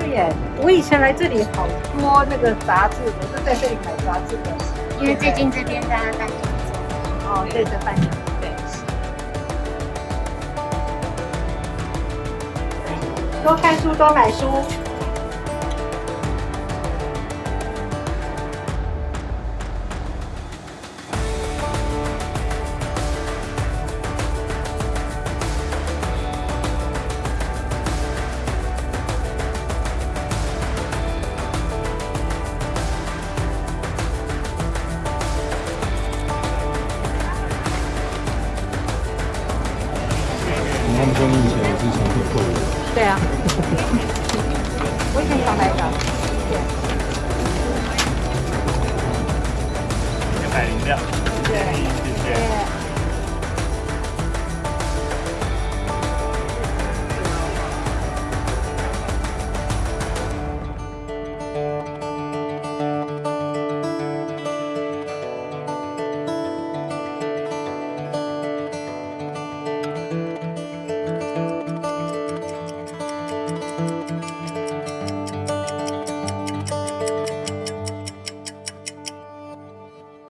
对耶，我以前来这里好多那个杂志，我都在这里买杂志的。因为最近这边大家办讲座，哦，对，在办，对。多看书，多买书。他们说你以前也是长腿裤。对啊，我以前想来的。谢谢。买饮料。谢谢。谢谢。